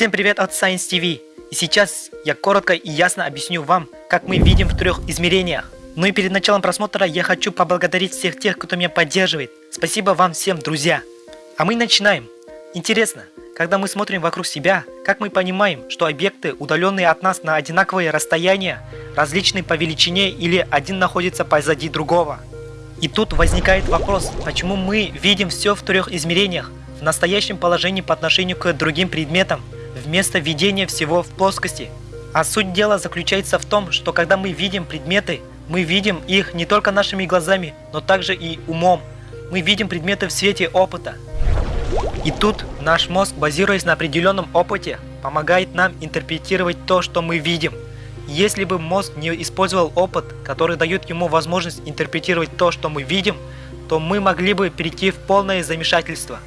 Всем привет от Science TV! И сейчас я коротко и ясно объясню вам, как мы видим в трех измерениях. Ну и перед началом просмотра я хочу поблагодарить всех тех, кто меня поддерживает. Спасибо вам всем, друзья! А мы начинаем. Интересно, когда мы смотрим вокруг себя, как мы понимаем, что объекты, удаленные от нас на одинаковые расстояния, различны по величине или один находится позади другого? И тут возникает вопрос, почему мы видим все в трех измерениях, в настоящем положении по отношению к другим предметам, вместо видения всего в плоскости. А суть дела заключается в том, что когда мы видим предметы, мы видим их не только нашими глазами, но также и умом. Мы видим предметы в свете опыта. И тут наш мозг, базируясь на определенном опыте, помогает нам интерпретировать то, что мы видим. Если бы мозг не использовал опыт, который дает ему возможность интерпретировать то, что мы видим, то мы могли бы перейти в полное замешательство.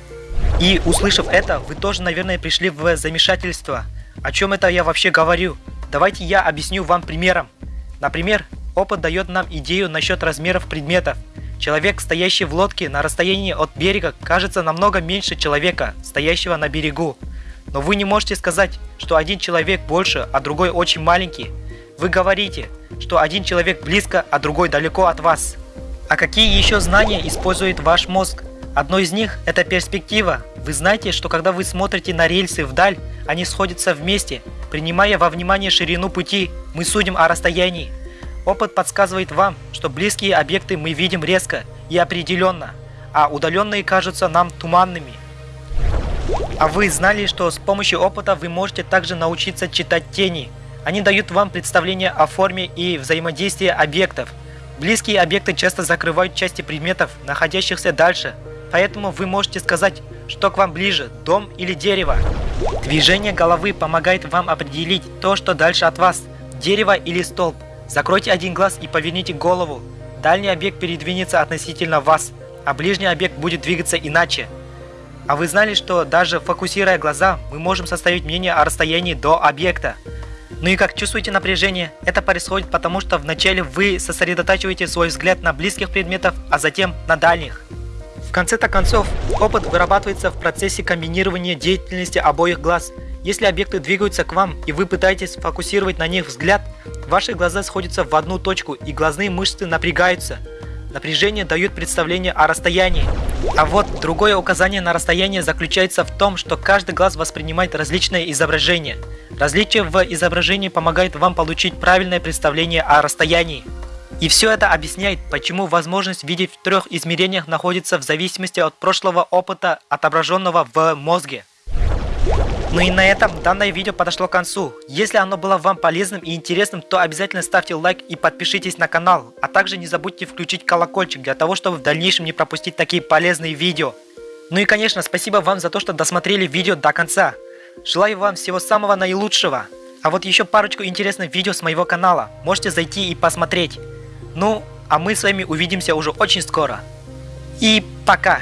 И услышав это, вы тоже, наверное, пришли в замешательство. О чем это я вообще говорю? Давайте я объясню вам примером. Например, опыт дает нам идею насчет размеров предметов. Человек, стоящий в лодке на расстоянии от берега, кажется намного меньше человека, стоящего на берегу. Но вы не можете сказать, что один человек больше, а другой очень маленький. Вы говорите, что один человек близко, а другой далеко от вас. А какие еще знания использует ваш мозг? Одно из них – это перспектива. Вы знаете, что когда вы смотрите на рельсы вдаль, они сходятся вместе. Принимая во внимание ширину пути, мы судим о расстоянии. Опыт подсказывает вам, что близкие объекты мы видим резко и определенно, а удаленные кажутся нам туманными. А вы знали, что с помощью опыта вы можете также научиться читать тени? Они дают вам представление о форме и взаимодействии объектов. Близкие объекты часто закрывают части предметов, находящихся дальше, поэтому вы можете сказать, что к вам ближе, дом или дерево. Движение головы помогает вам определить то, что дальше от вас, дерево или столб. Закройте один глаз и поверните голову. Дальний объект передвинется относительно вас, а ближний объект будет двигаться иначе. А вы знали, что даже фокусируя глаза, мы можем составить мнение о расстоянии до объекта? Ну и как чувствуете напряжение? Это происходит потому, что вначале вы сосредотачиваете свой взгляд на близких предметов, а затем на дальних. Конце-то концов, опыт вырабатывается в процессе комбинирования деятельности обоих глаз. Если объекты двигаются к вам и вы пытаетесь фокусировать на них взгляд, ваши глаза сходятся в одну точку и глазные мышцы напрягаются. Напряжение дает представление о расстоянии. А вот другое указание на расстояние заключается в том, что каждый глаз воспринимает различное изображение. Различие в изображении помогает вам получить правильное представление о расстоянии. И все это объясняет, почему возможность видеть в трех измерениях находится в зависимости от прошлого опыта, отображенного в мозге. Ну и на этом данное видео подошло к концу. Если оно было вам полезным и интересным, то обязательно ставьте лайк и подпишитесь на канал. А также не забудьте включить колокольчик для того, чтобы в дальнейшем не пропустить такие полезные видео. Ну и конечно, спасибо вам за то, что досмотрели видео до конца. Желаю вам всего самого наилучшего. А вот еще парочку интересных видео с моего канала. Можете зайти и посмотреть. Ну, а мы с вами увидимся уже очень скоро. И пока!